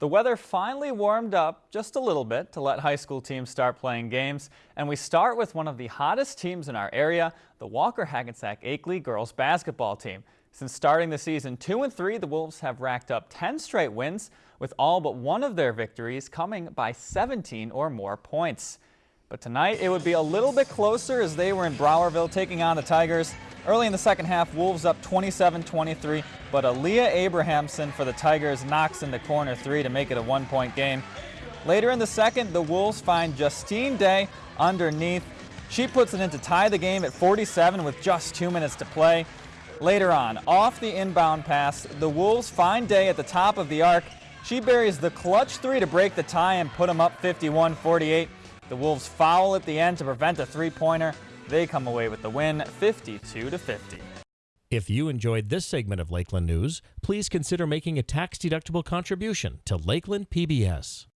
The weather finally warmed up just a little bit to let high school teams start playing games. And we start with one of the hottest teams in our area, the Walker Hackensack Akeley girls basketball team. Since starting the season 2 and 3, the Wolves have racked up 10 straight wins, with all but one of their victories coming by 17 or more points. But tonight it would be a little bit closer as they were in Browerville taking on the Tigers. Early in the second half, Wolves up 27-23, but Aaliyah Abrahamson for the Tigers knocks in the corner three to make it a one-point game. Later in the second, the Wolves find Justine Day underneath. She puts it in to tie the game at 47 with just two minutes to play. Later on, off the inbound pass, the Wolves find Day at the top of the arc. She buries the clutch three to break the tie and put them up 51-48. The Wolves foul at the end to prevent a three-pointer. They come away with the win 52 to 50. If you enjoyed this segment of Lakeland News, please consider making a tax-deductible contribution to Lakeland PBS.